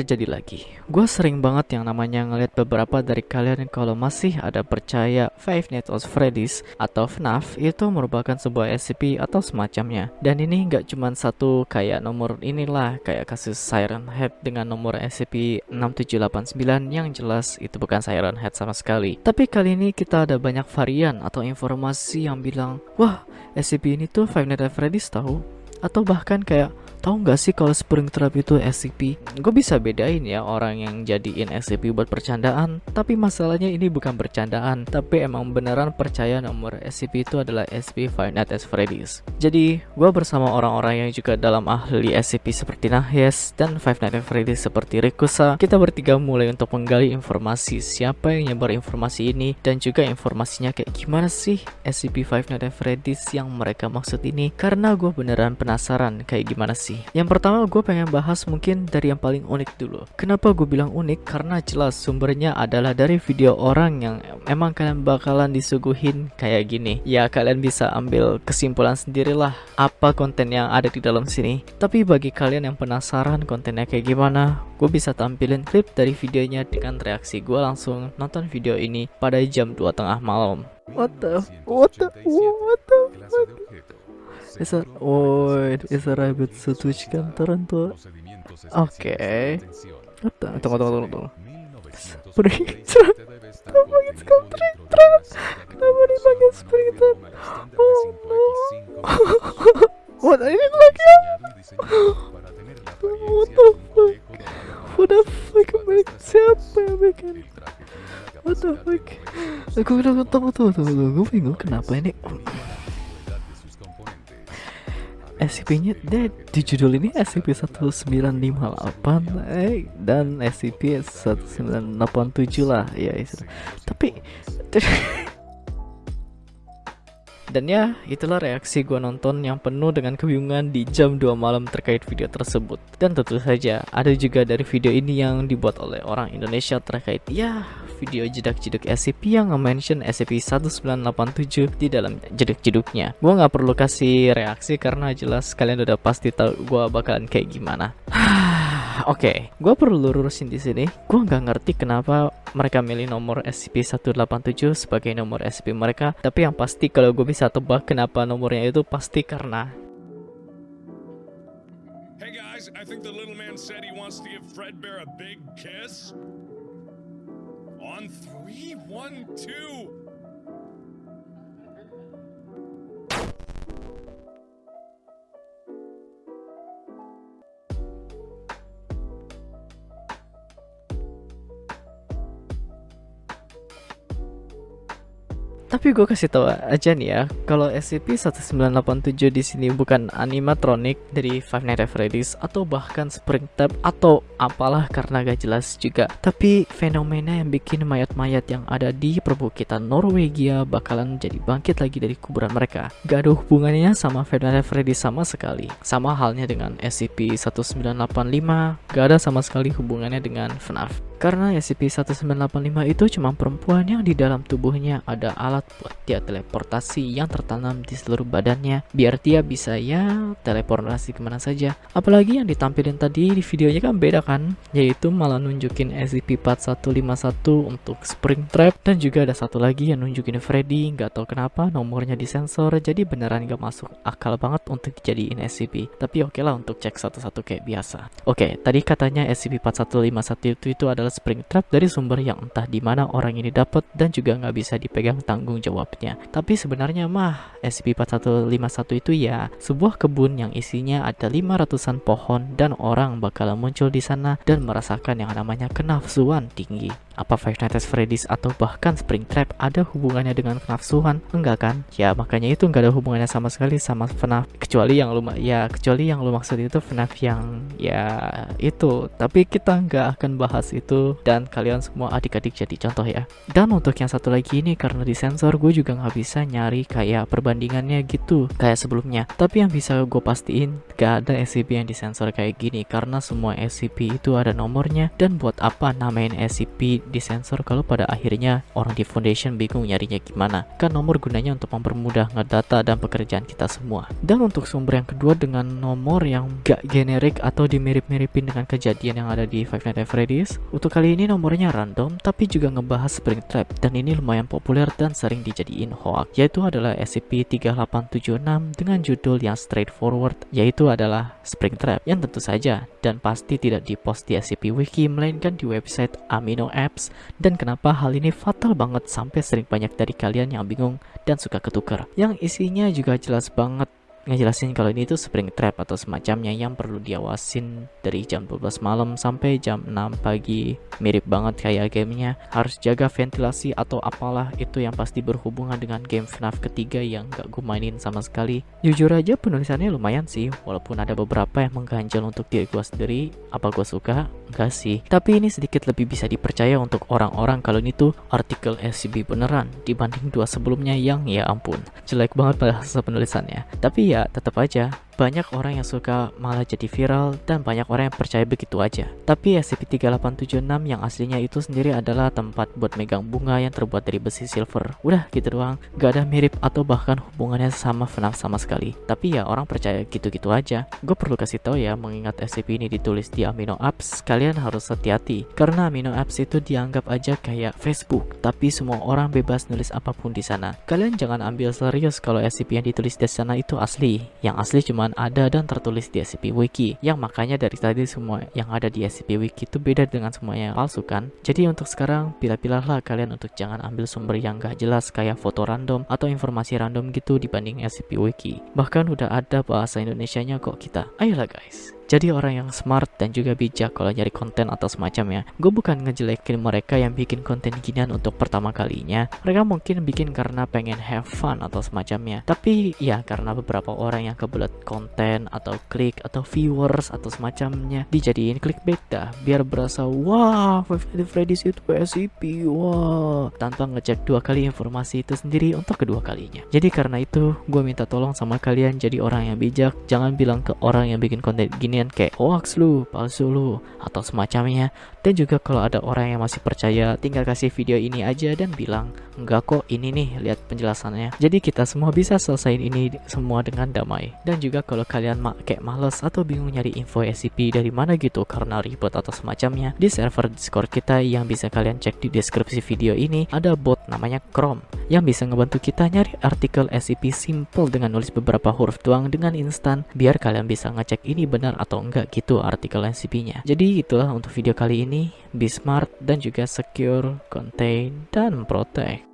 terjadi lagi. Gue sering banget yang namanya ngeliat beberapa dari kalian kalau masih ada percaya Five Nights at Freddy's atau FNAF itu merupakan sebuah SCP atau semacamnya. Dan ini nggak cuma satu kayak nomor inilah kayak kasus Siren Head dengan nomor SCP-6789 yang jelas itu bukan Siren Head sama sekali. Tapi kali ini kita ada banyak varian atau informasi yang bilang, wah SCP ini tuh Five Nights at Freddy's tahu atau bahkan kayak Tahu nggak sih kalau Springtrap itu SCP? Gue bisa bedain ya orang yang jadiin SCP buat percandaan, tapi masalahnya ini bukan bercandaan, tapi emang beneran percaya nomor SCP itu adalah SCP Five Nights at Freddy's. Jadi, gue bersama orang-orang yang juga dalam ahli SCP seperti Nahes dan Five Nights at Freddy's seperti Rikusa, kita bertiga mulai untuk menggali informasi siapa yang nyebar informasi ini dan juga informasinya kayak gimana sih SCP Five Nights at Freddy's yang mereka maksud ini karena gue beneran penasaran kayak gimana sih sih. Yang pertama gue pengen bahas mungkin dari yang paling unik dulu. Kenapa gue bilang unik? Karena jelas sumbernya adalah dari video orang yang emang kalian bakalan disuguhin kayak gini. Ya kalian bisa ambil kesimpulan sendirilah apa konten yang ada di dalam sini. Tapi bagi kalian yang penasaran kontennya kayak gimana, gue bisa tampilin klip dari videonya dengan reaksi gue langsung nonton video ini pada jam 2 tengah malam. What the, what the, what the, what the. Esa, oh, esa rabbit setuju Toronto. Oke. Okay. Tunggu, tunggu, tunggu, tunggu. Springtrap. Kenapa dipanggil Springtrap? Kenapa dipanggil Springtrap? Oh, no. What, ya? What the fuck? What the fuck? Siapa yang bikin? What the fuck? Aku bilang, tunggu, tunggu, tunggu, gue bingung kenapa ini SCP-nya di judul ini SCP-1958 eh, dan SCP-1987 lah ya tapi dan ya itulah reaksi gue nonton yang penuh dengan kebingungan di jam 2 malam terkait video tersebut. Dan tentu saja ada juga dari video ini yang dibuat oleh orang Indonesia terkait ya video jedak-jeduk SCP yang nge-mention SCP-1987 di dalam jeduk-jeduknya. Gue nggak perlu kasih reaksi karena jelas kalian udah pasti tahu gue bakalan kayak gimana. Oke, okay, gue perlu lurusin di sini. Gue nggak ngerti kenapa mereka milih nomor SCP-187 sebagai nomor SCP mereka. Tapi yang pasti kalau gue bisa tebak kenapa nomornya itu pasti karena I think the little man said he wants to give Fredbear a big kiss. On three, one, two. Tapi gue kasih tahu aja nih ya, kalau SCP-1987 di sini bukan animatronic dari Five Nights at Freddy's atau bahkan Springtrap atau apalah karena gak jelas juga. Tapi fenomena yang bikin mayat-mayat yang ada di perbukitan Norwegia bakalan jadi bangkit lagi dari kuburan mereka. Gak ada hubungannya sama Five Nights at Freddy's sama sekali. Sama halnya dengan SCP-1985, gak ada sama sekali hubungannya dengan FNAF. Karena SCP-1985 itu cuma perempuan yang di dalam tubuhnya ada alat buat dia teleportasi yang tertanam di seluruh badannya biar dia bisa ya teleportasi ke mana saja. Apalagi yang ditampilin tadi di videonya kan beda kan, yaitu malah nunjukin SCP-4151 untuk Springtrap dan juga ada satu lagi yang nunjukin Freddy, nggak tahu kenapa nomornya disensor jadi beneran nggak masuk akal banget untuk dijadiin SCP. Tapi oke okay lah untuk cek satu-satu kayak biasa. Oke, okay, tadi katanya SCP-4151 itu, itu adalah Springtrap dari sumber yang entah di mana orang ini dapat dan juga nggak bisa dipegang tanggung jawabnya. Tapi sebenarnya mah SCP-4151 itu ya sebuah kebun yang isinya ada 500-an pohon dan orang bakalan muncul di sana dan merasakan yang namanya kenafsuan tinggi. Apa Five Nights at Freddy's atau bahkan Springtrap ada hubungannya dengan kenafsuan? Enggak kan? Ya makanya itu nggak ada hubungannya sama sekali sama FNAF kecuali yang lu ya kecuali yang lu maksud itu FNAF yang ya itu. Tapi kita nggak akan bahas itu dan kalian semua adik-adik jadi contoh ya. Dan untuk yang satu lagi ini karena disensor gue juga nggak bisa nyari kayak perbandingannya gitu kayak sebelumnya. Tapi yang bisa gue pastiin gak ada SCP yang disensor kayak gini karena semua SCP itu ada nomornya dan buat apa namain SCP disensor kalau pada akhirnya orang di foundation bingung nyarinya gimana. Kan nomor gunanya untuk mempermudah ngedata dan pekerjaan kita semua. Dan untuk sumber yang kedua dengan nomor yang gak generik atau dimirip-miripin dengan kejadian yang ada di Five Nights at Freddy's. Untuk kali ini nomornya random tapi juga ngebahas Springtrap dan ini lumayan populer dan sering dijadiin hoax yaitu adalah SCP-3876 dengan judul yang straightforward yaitu adalah Springtrap yang tentu saja dan pasti tidak dipost di SCP Wiki melainkan di website Amino Apps dan kenapa hal ini fatal banget sampai sering banyak dari kalian yang bingung dan suka ketukar yang isinya juga jelas banget ngejelasin kalau ini tuh spring trap atau semacamnya yang perlu diawasin dari jam 12 malam sampai jam 6 pagi. Mirip banget kayak gamenya. Harus jaga ventilasi atau apalah itu yang pasti berhubungan dengan game FNAF ketiga yang gak gue mainin sama sekali. Jujur aja penulisannya lumayan sih walaupun ada beberapa yang mengganjal untuk diri gue sendiri. Apa gue suka? Enggak sih. Tapi ini sedikit lebih bisa dipercaya untuk orang-orang kalau ini tuh artikel SCP beneran dibanding dua sebelumnya yang ya ampun jelek banget bahasa penulisannya. Tapi ya tetap aja banyak orang yang suka malah jadi viral dan banyak orang yang percaya begitu aja. Tapi SCP-3876 yang aslinya itu sendiri adalah tempat buat megang bunga yang terbuat dari besi silver. Udah gitu doang, gak ada mirip atau bahkan hubungannya sama FNAF sama sekali. Tapi ya orang percaya gitu-gitu aja. Gue perlu kasih tahu ya, mengingat SCP ini ditulis di Amino Apps, kalian harus hati-hati. Karena Amino Apps itu dianggap aja kayak Facebook, tapi semua orang bebas nulis apa pun di sana. Kalian jangan ambil serius kalau SCP yang ditulis di sana itu asli. Yang asli cuma ada dan tertulis di SCP Wiki. Yang makanya dari tadi semua yang ada di SCP Wiki itu beda dengan semuanya yang palsu kan? Jadi untuk sekarang pilih-pilihlah kalian untuk jangan ambil sumber yang gak jelas kayak foto random atau informasi random gitu dibanding SCP Wiki. Bahkan udah ada bahasa Indonesia nya kok kita. Ayolah guys jadi orang yang smart dan juga bijak kalau nyari konten atau semacamnya. Gue bukan ngejelekin mereka yang bikin konten ginian untuk pertama kalinya. Mereka mungkin bikin karena pengen have fun atau semacamnya. Tapi ya karena beberapa orang yang kebelet konten atau klik atau viewers atau semacamnya dijadiin clickbait dah. Biar berasa wah Five Nights Freddy's itu SCP wah tanpa ngecek dua kali informasi itu sendiri untuk kedua kalinya. Jadi karena itu gue minta tolong sama kalian jadi orang yang bijak. Jangan bilang ke orang yang bikin konten gini kayak hoax lu, palsu lu, atau semacamnya. Dan juga kalau ada orang yang masih percaya, tinggal kasih video ini aja dan bilang, enggak kok ini nih, lihat penjelasannya. Jadi kita semua bisa selesaiin ini semua dengan damai. Dan juga kalau kalian ma kayak males atau bingung nyari info SCP dari mana gitu karena ribet atau semacamnya, di server Discord kita yang bisa kalian cek di deskripsi video ini, ada bot namanya Chrome yang bisa ngebantu kita nyari artikel SCP simple dengan nulis beberapa huruf doang dengan instan biar kalian bisa ngecek ini benar atau enggak gitu artikel SCP-nya. Jadi itulah untuk video kali ini, be smart dan juga secure, contain, dan protect.